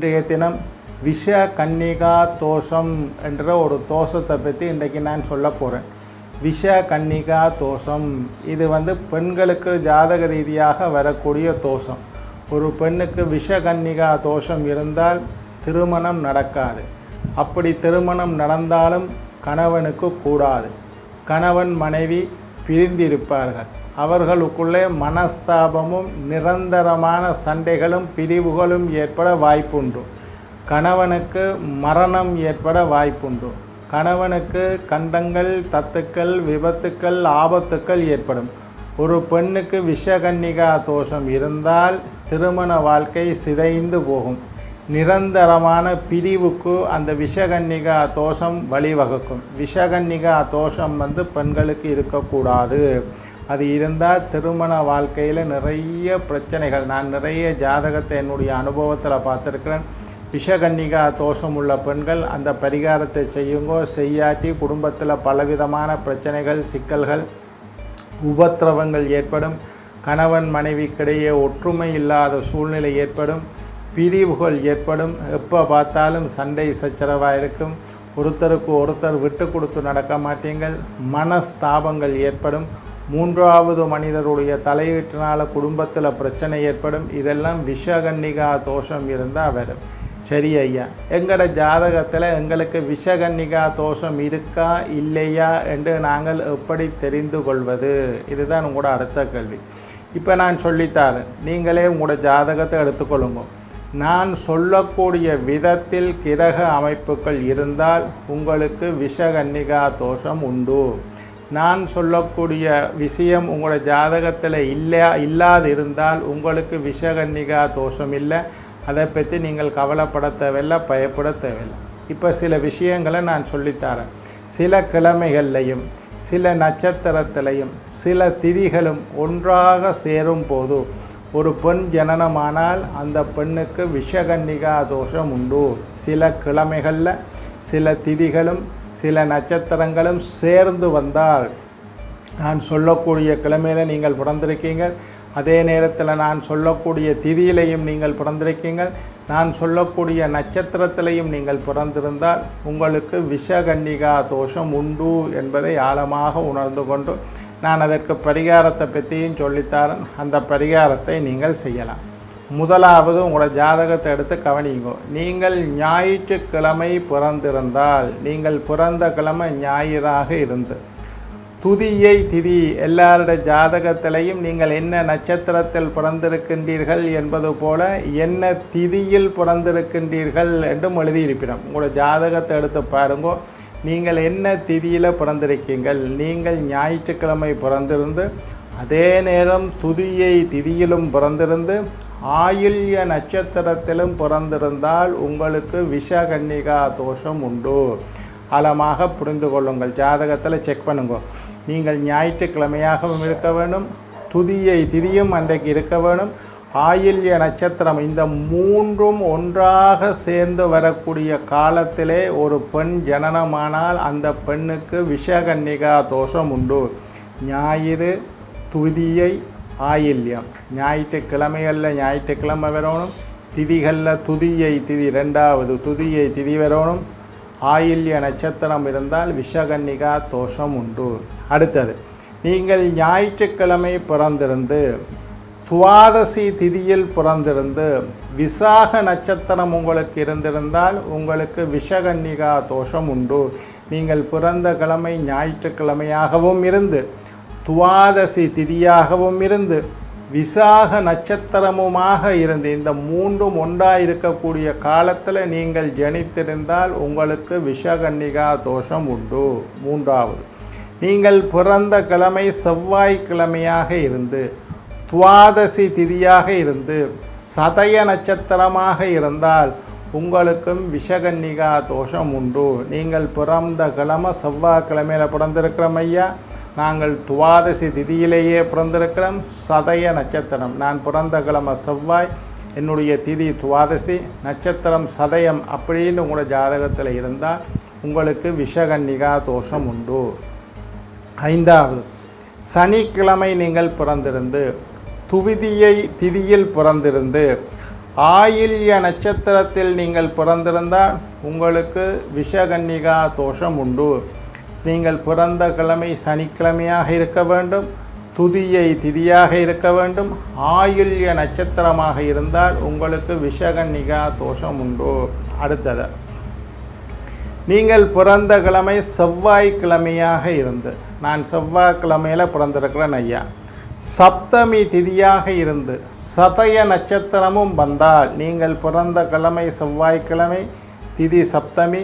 இன்றைய தினம் விஷ கன்னிகா தோஷம் என்ற ஒரு தோஷத்தை பற்றி இன்றைக்கு நான் சொல்ல போகிறேன் விஷ கன்னிகா தோஷம் இது வந்து பெண்களுக்கு ஜாதக ரீதியாக வரக்கூடிய தோஷம். ஒரு பெண்ணுக்கு விஷ கன்னிகா தோஷம் இருந்தால் திருமணம் நடக்காது. அப்படி திருமணம் நடந்தாலும் கணவனுக்கு கூடாது. கணவன் மனைவி பிரிந்திருப்பார்கள். அவர்களுக்குள்ளே மனஸ்தாபமும் நிரந்தரமான சண்டைகளும் பிரிவுகளும் ஏற்பட வாய்ப்புண்டு. கணவனுக்கு மரணம் ஏற்பட வாய்ப்புண்டு. கணவனுக்கு கண்டங்கள் தத்துக்கள் விபத்துக்கள் ஆபத்துக்கள் ஏற்படும். ஒரு பெண்ணுக்கு விஷகன்னிகா தோஷம் இருந்தால் திருமண வாழ்க்கை சிதைந்து போகும். நிரந்தரமான பிரிவுக்கு அந்த விஷகன்னிகா தோஷம் வழிவகுக்கும். விஷகன்னிகா தோஷம் வந்து பெண்களுக்கு இருக்கக்கூடாது. அது இருந்தால் திருமண வாழ்க்கையில் நிறைய பிரச்சனைகள். நான் நிறைய ஜாதகத்தை என்னுடைய அனுபவத்தில் பார்த்துருக்கிறேன். விஷகன்னிகா தோஷம் உள்ள பெண்கள் அந்த பரிகாரத்தை செய்யுங்கோ செய்யாட்டி குடும்பத்தில் பலவிதமான பிரச்சனைகள் சிக்கல்கள் உபத்திரவங்கள் ஏற்படும். கணவன் மனைவிக்கிடையே ஒற்றுமை இல்லாத சூழ்நிலை ஏற்படும். பிரிவுகள் ஏற்படும். எப்போ பார்த்தாலும் சண்டை சச்சரவாக இருக்கும். ஒருத்தருக்கு ஒருத்தர் விட்டு கொடுத்து நடக்க மாட்டீங்கள் மனஸ்தாபங்கள் ஏற்படும். மூன்றாவது மனிதருடைய தலையீட்டினால் குடும்பத்தில் பிரச்சனை ஏற்படும். இதெல்லாம் விஷகன்னிகா தோஷம் இருந்தால் வரும். சரி ஐயா எங்களோட ஜாதகத்தில் எங்களுக்கு விஷகன்னிகா தோஷம் இருக்கா இல்லையா என்று நாங்கள் எப்படி தெரிந்து கொள்வது? இதுதான் உங்களோட அடுத்த கேள்வி. இப்போ நான் சொல்லித்தாரேன் நீங்களே உங்களோட ஜாதகத்தை எடுத்துக்கொள்ளுங்க. நான் சொல்லக்கூடிய விதத்தில் கிரக அமைப்புகள் இருந்தால் உங்களுக்கு விஷகன்னிகா தோஷம் உண்டு. நான் சொல்லக்கூடிய விஷயம் உங்களோட ஜாதகத்தில் இல்லை இல்லாது இருந்தால் உங்களுக்கு விஷகன்னிகா தோஷம் இல்லை. அதை பற்றி நீங்கள் கவலைப்பட தேவையில்லை பயப்பட தேவையில்லை. இப்போ சில விஷயங்களை நான் சொல்லித்தரேன். சில கிழமைகள்லையும் சில நட்சத்திரத்திலையும் சில திதிகளும் ஒன்றாக சேரும் போது ஒரு பெண் ஜனனமானால் அந்த பெண்ணுக்கு விஷகன்னிகா தோஷம் உண்டு சில கிழமைகளில் சில திதிகளும் சில நட்சத்திரங்களும் சேர்ந்து வந்தால் நான் சொல்லக்கூடிய கிழமையில் நீங்கள் பிறந்திருக்கீங்க. அதே நேரத்தில் நான் சொல்லக்கூடிய திதியிலையும் நீங்கள் பிறந்திருக்கீங்க. நான் சொல்லக்கூடிய நட்சத்திரத்திலையும் நீங்கள் பிறந்திருந்தால் உங்களுக்கு விஷகன்னிகா தோஷம் உண்டு என்பதை ஆழமாக உணர்ந்து கொண்டு நான் அதற்கு பரிகாரத்தை பற்றியும் சொல்லித்தாரன் அந்த பரிகாரத்தை நீங்கள் செய்யலாம். முதலாவது உங்களோட ஜாதகத்தை எடுத்து கவனிங்கோ நீங்கள் ஞாயிற்றுக்கிழமை பிறந்திருந்தால் நீங்கள் பிறந்த கிழமை ஞாயிறாக இருந்து துதியை திதி எல்லாருடைய ஜாதகத்திலையும் நீங்கள் என்ன நட்சத்திரத்தில் பிறந்திருக்கின்றீர்கள் என்பது போல என்ன திதியில் பிறந்திருக்கின்றீர்கள் என்றும் எழுதியிருக்கிறோம் உங்களோட ஜாதகத்தை எடுத்து பாருங்கோ. நீங்கள் என்ன திதியில் பிறந்திருக்கீங்கள்? நீங்கள் ஞாயிற்றுக்கிழமை பிறந்திருந்து அதே நேரம் துதியை திதியிலும் பிறந்திருந்து ஆயுள்ய நட்சத்திரத்திலும் பிறந்திருந்தால் உங்களுக்கு விஷகன்னிகா தோஷம் உண்டு. ஆழமாக புரிந்து கொள்ளுங்கள். ஜாதகத்தில் செக் பண்ணுங்க. நீங்கள் ஞாயிற்றுக்கிழமையாகவும் இருக்க வேண்டும் துதியை திதியும் அன்றைக்கு இருக்க வேணும் ஆயில்ய நட்சத்திரம். இந்த மூன்றும் ஒன்றாக சேர்ந்து வரக்கூடிய காலத்திலே ஒரு பெண் ஜனனமானால் அந்த பெண்ணுக்கு விஷகன்னிகா தோஷம் உண்டு. ஞாயிறு துதியை ஆயில்யம். ஞாயிற்றுக்கிழமைகளில் ஞாயிற்றுக்கிழமை வரணும். திதிகளில் துதியை திதி ரெண்டாவது துதியை திதி வரணும். ஆயில்ய நட்சத்திரம் இருந்தால் விஷகன்னிகா தோஷம் உண்டு. அடுத்தது நீங்கள் ஞாயிற்றுக்கிழமை பிறந்திருந்து துவாதசி திதியில் பிறந்திருந்து விசாக நட்சத்திரம் உங்களுக்கு இருந்திருந்தால் உங்களுக்கு விஷகன்னிகா தோஷம் உண்டு. நீங்கள் பிறந்த கிழமை ஞாயிற்றுக்கிழமையாகவும் இருந்து துவாதசி திதியாகவும் இருந்து விசாக நட்சத்திரமுமாக இருந்து இந்த மூன்றும் ஒன்றாக இருக்கக்கூடிய காலத்தில் நீங்கள் ஜனித்திருந்தால் உங்களுக்கு விஷகன்னிகா தோஷம் உண்டு. மூன்றாவது நீங்கள் பிறந்த கிழமை செவ்வாய்க்கிழமையாக இருந்து துவாதசி திதியாக இருந்து சதய நட்சத்திரமாக இருந்தால் உங்களுக்கும் விஷகன்னிகா தோஷம் உண்டு. நீங்கள் பிறந்த கிழமை செவ்வாய்க்கிழமையில் பிறந்திருக்கிறோம் ஐயா. நாங்கள் துவாதசி திதியிலேயே பிறந்திருக்கிறோம். சதய நட்சத்திரம். நான் பிறந்த கிழமை செவ்வாய் என்னுடைய திதி துவாதசி. நட்சத்திரம் சதயம் அப்படின்னு உங்களோட ஜாதகத்தில் இருந்தால் உங்களுக்கு விஷகன்னிகா தோஷம் உண்டு. ஐந்தாவது சனிக்கிழமை நீங்கள் பிறந்திருந்து துவிதியை திதியில் பிறந்திருந்து ஆயில்ய நட்சத்திரத்தில் நீங்கள் பிறந்திருந்தால் உங்களுக்கு விஷகன்னிகா தோஷம் உண்டு. நீங்கள் பிறந்த கிழமை சனிக்கிழமையாக இருக்க வேண்டும் துதியை திதியாக இருக்க வேண்டும். ஆயுள்ய நட்சத்திரமாக இருந்தால் உங்களுக்கு விஷகன்னிகா தோஷம் உண்டு. அடுத்தது நீங்கள் பிறந்த கிழமை செவ்வாய்க்கிழமையாக இருந்து நான் செவ்வாய்க்கிழமையில் பிறந்திருக்கிறேன் ஐயா. சப்தமி திதியாக இருந்து சதய நட்சத்திரமும் வந்தால் நீங்கள் பிறந்த கிழமை செவ்வாய்க்கிழமை திதி சப்தமி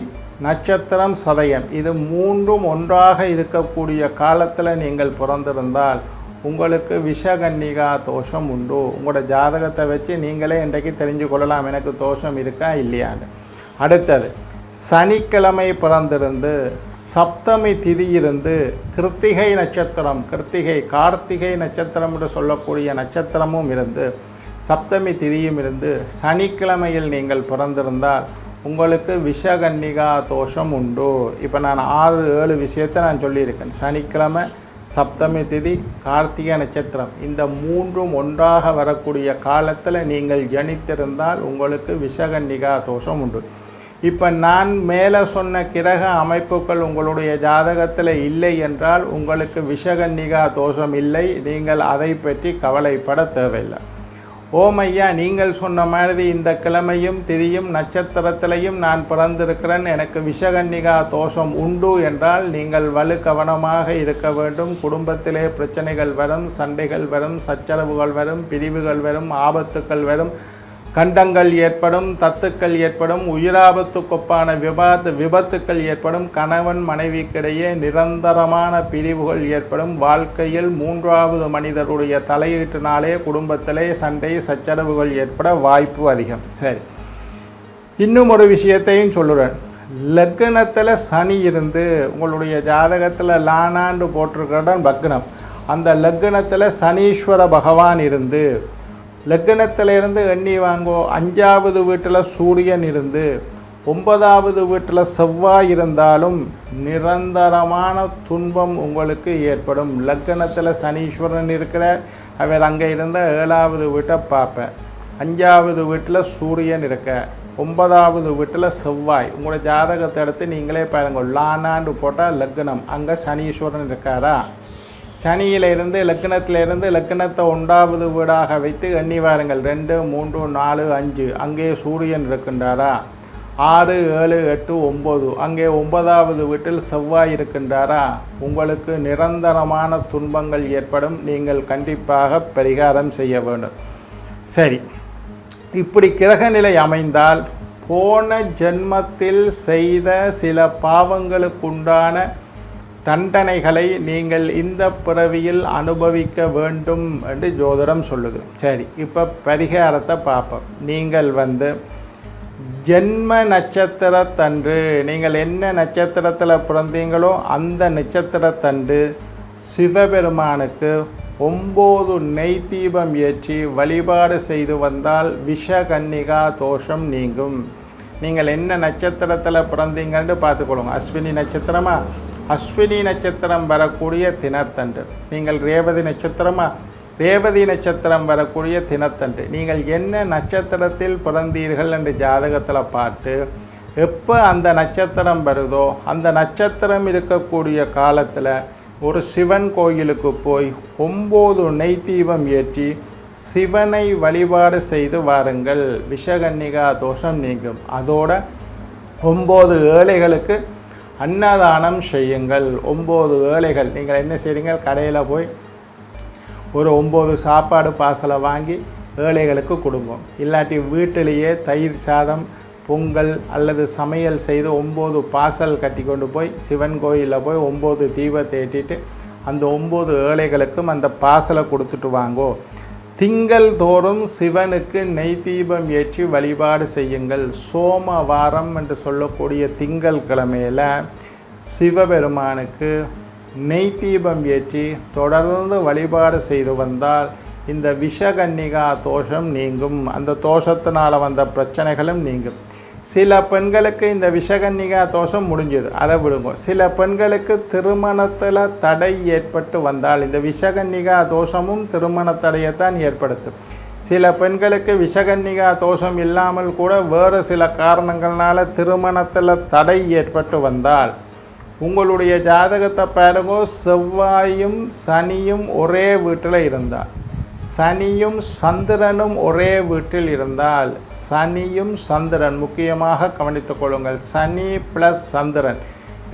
நட்சத்திரம் சதயம். இது மூன்றும் ஒன்றாக இருக்கக்கூடிய காலத்தில் நீங்கள் பிறந்திருந்தால் உங்களுக்கு விஷகன்னிகா தோஷம் உண்டு. உங்களோட ஜாதகத்தை வச்சு நீங்களே இன்றைக்கு தெரிஞ்சு கொள்ளலாம் எனக்கு தோஷம் இருக்கா இல்லையான்னு. அடுத்தது சனிக்கிழமை பிறந்திருந்து சப்தமி திதி இருந்து கிருத்திகை நட்சத்திரம் கிருத்திகை கார்த்திகை நட்சத்திரம் என்று சொல்லக்கூடிய நட்சத்திரமும் இருந்து சப்தமி திதியும் இருந்து சனிக்கிழமையில் நீங்கள் பிறந்திருந்தால் உங்களுக்கு விஷகன்னிகா தோஷம் உண்டு. இப்போ நான் ஆறு ஏழு விஷயத்தை நான் சொல்லியிருக்கேன். சனிக்கிழமை சப்தமி திதி கார்த்திகை நட்சத்திரம். இந்த மூன்றும் ஒன்றாக வரக்கூடிய காலத்தில் நீங்கள் ஜனித்திருந்தால் உங்களுக்கு விஷகன்னிகா தோஷம் உண்டு. இப்போ நான் மேலே சொன்ன கிரக அமைப்புகள் உங்களுடைய ஜாதகத்தில் இல்லை என்றால் உங்களுக்கு விஷகன்னிகா தோஷம் இல்லை. நீங்கள் அதை பற்றி கவலைப்பட தேவையில்லை. ஓம் ஐயா நீங்கள் சொன்ன மாதிரி இந்த கிழமையும் திதியும் நட்சத்திரத்திலையும் நான் பிறந்திருக்கிறேன். எனக்கு விஷகன்னிகா தோஷம் உண்டு என்றால் நீங்கள் வலு கவனமாக இருக்க வேண்டும். குடும்பத்திலே பிரச்சனைகள் வரும் சண்டைகள் வரும் சச்சரவுகள் வரும் பிரிவுகள் வரும் ஆபத்துக்கள் வரும். கண்டங்கள் ஏற்படும் தத்துக்கள் ஏற்படும் உயிராபத்துக்கொப்பான விபாத்து விபத்துக்கள் ஏற்படும் கணவன் மனைவிக்கிடையே நிரந்தரமான பிரிவுகள் ஏற்படும். வாழ்க்கையில் மூன்றாவது மனிதருடைய தலையீட்டினாலே குடும்பத்திலே சண்டை சச்சரவுகள் ஏற்பட வாய்ப்பு அதிகம். சரி. இன்னும் ஒரு விஷயத்தையும் சொல்லுறேன். லக்னத்தில் சனி இருந்து உங்களுடைய ஜாதகத்தில் லானாண்டு போட்டிருக்கிறதான் லக்னம் அந்த லக்னத்தில் சனீஸ்வர பகவான் இருந்து லக்னத்திலிருந்து எண்ணி வாங்கோ. அஞ்சாவது வீட்டில் சூரியன் இருந்து ஒன்பதாவது வீட்டில் செவ்வாய் இருந்தாலும் நிரந்தரமான துன்பம் உங்களுக்கு ஏற்படும். லக்னத்தில் சனீஸ்வரன் இருக்கிற அவர் அங்கே இருந்த ஏழாவது வீட்டை பார்ப்பேன். அஞ்சாவது வீட்டில் சூரியன் இருக்க ஒன்பதாவது வீட்டில் செவ்வாய். உங்களோட ஜாதகத்தை எடுத்து நீங்களே பாருங்க. லானான்னு போட்டால் லக்னம் அங்கே சனீஸ்வரன் இருக்காரா? சனியிலிருந்து இருந்து லக்னத்தை ஒன்றாவது வீடாக வைத்து எண்ணி வாருங்கள். ரெண்டு மூன்று நாலு அஞ்சு. அங்கே சூரியன் இருக்கின்றாரா? ஆறு ஏழு எட்டு ஒம்பது அங்கே ஒன்பதாவது வீட்டில் செவ்வாய் இருக்கின்றாரா? உங்களுக்கு நிரந்தரமான துன்பங்கள் ஏற்படும். நீங்கள் கண்டிப்பாக பரிகாரம் செய்ய வேண்டும். சரி. இப்படி கிரகநிலை அமைந்தால் போன ஜென்மத்தில் செய்த சில பாவங்களுக்குண்டான தண்டனைகளை நீங்கள் இந்த பிறவியில் அனுபவிக்க வேண்டும் என்று ஜோதிடம் சொல்லுது. சரி இப்போ பரிகாரத்தை பார்ப்போம். நீங்கள் வந்து ஜென்ம நட்சத்திரத்தன்று நீங்கள் என்ன நட்சத்திரத்தில் பிறந்தீங்களோ அந்த நட்சத்திரத்தன்று சிவபெருமானுக்கு ஒம்பது நெய் தீபம் ஏற்றி வழிபாடு செய்து வந்தால் விஷகன்னிகா தோஷம் நீங்கும். நீங்கள் என்ன நட்சத்திரத்தில் பிறந்தீங்கன்னு பார்த்துக்கொள்ளுங்க. அஸ்வினி நட்சத்திரமா? அஸ்வினி நட்சத்திரம் வரக்கூடிய தினத்தன்று. நீங்கள் ரேவதி நட்சத்திரமா? ரேவதி நட்சத்திரம் வரக்கூடிய தினத்தன்று. நீங்கள் என்ன நட்சத்திரத்தில் பிறந்தீர்கள் என்று ஜாதகத்தில் பார்த்து எப்போ அந்த நட்சத்திரம் வருதோ அந்த நட்சத்திரம் இருக்கக்கூடிய காலத்தில் ஒரு சிவன் கோயிலுக்கு போய் ஒம்பது நெய் தீபம் ஏற்றி சிவனை வழிபாடு செய்து வாருங்கள். விஷகன்னிகா தோஷம் நீங்கும். அதோட ஒம்பது ஏழைகளுக்கு அன்னதானம் செய்யுங்கள். ஒம்பது ஏழைகள் நீங்கள் என்ன செய்கிறீங்க கடையில் போய் ஒரு ஒம்பது சாப்பாடு பார்சலை வாங்கி ஏழைகளுக்கு கொடுங்க இல்லாட்டி வீட்டிலேயே தயிர் சாதம் பொங்கல் அல்லது சமையல் செய்து ஒம்பது பாசல் கட்டி கொண்டு போய் சிவன் கோயிலில் போய் ஒம்பது தீபத்தை ஏற்றிட்டு அந்த ஒம்பது ஏழைகளுக்கும் அந்த பாசலை கொடுத்துட்டு வாங்கோ. திங்கள் தோறும் சிவனுக்கு நெய் தீபம் ஏற்றி வழிபாடு செய்யுங்கள். சோமவாரம் என்று சொல்லக்கூடிய திங்கள் கிழமையில் சிவபெருமானுக்கு நெய் தீபம் ஏற்றி தொடர்ந்து வழிபாடு செய்து வந்தால் இந்த விஷகன்னிகா தோஷம் நீங்கும். அந்த தோஷத்தினால் வந்த பிரச்சனைகளும் நீங்கும். சில பெண்களுக்கு இந்த விஷகன்னிகா தோஷம் முடிஞ்சது. அதை விடுங்க. சில பெண்களுக்கு திருமணத்தில் தடை ஏற்பட்டு வந்தால் இந்த விஷகன்னிகா தோஷமும் திருமண தடையைத்தான் ஏற்படுத்தும். சில பெண்களுக்கு விஷகன்னிகா தோஷம் இல்லாமல் கூட வேறு சில காரணங்களால திருமணத்தில் தடை ஏற்பட்டு வந்தால் உங்களுடைய ஜாதகத்தை பாருங்க செவ்வாயும் சனியும் ஒரே வீட்டில் இருந்தால். சனியும் சந்திரனும் ஒரே வீட்டில் இருந்தால் சனியும் சந்திரன். முக்கியமாக கவனித்துக் கொள்ளுங்கள் சனி ப்ளஸ் சந்திரன்.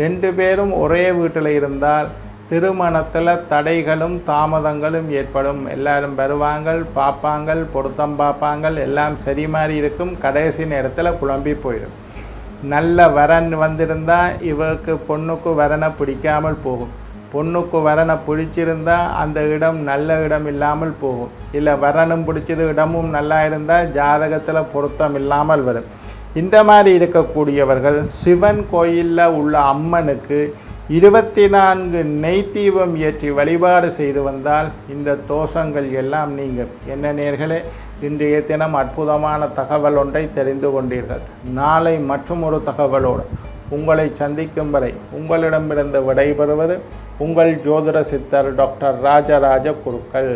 ரெண்டு பேரும் ஒரே வீட்டில் இருந்தால் திருமணத்தில் தடைகளும் தாமதங்களும் ஏற்படும். எல்லாரும் வருவாங்க பார்ப்பாங்க பொருத்தம் பார்ப்பாங்க எல்லாம் சரி மாதிரி இருக்கும். கடைசி நேரத்தில் குழம்பி போயிடும். நல்ல வரன் வந்திருந்தால் இவருக்கு பொண்ணுக்கு வரனை பிடிக்காமல் போகும். பொண்ணுக்கு வரனை பிடிச்சிருந்தா அந்த இடம் நல்ல இடம் இல்லாமல் போகும். இல்லை வரனும் பிடிச்சது இடமும் நல்லா இருந்தால் ஜாதகத்தில் பொருத்தம் இல்லாமல் வரும். இந்த மாதிரி இருக்கக்கூடியவர்கள் சிவன் கோயிலில் உள்ள அம்மனுக்கு இருபத்தி நான்கு நெய் ஏற்றி வழிபாடு செய்து வந்தால் இந்த தோஷங்கள் எல்லாம் நீங்கள் என்ன நேர்களே இன்றைய தினம் அற்புதமான தகவல் ஒன்றை தெரிந்து கொண்டீர்கள். நாளை மற்றும் ஒரு தகவலோடு உங்களை சந்திக்கும் வரை உங்களிடமிருந்து விடைபெறுவது உங்கள் ஜோதிட சித்தர் டாக்டர் ராஜராஜ குருக்கள்.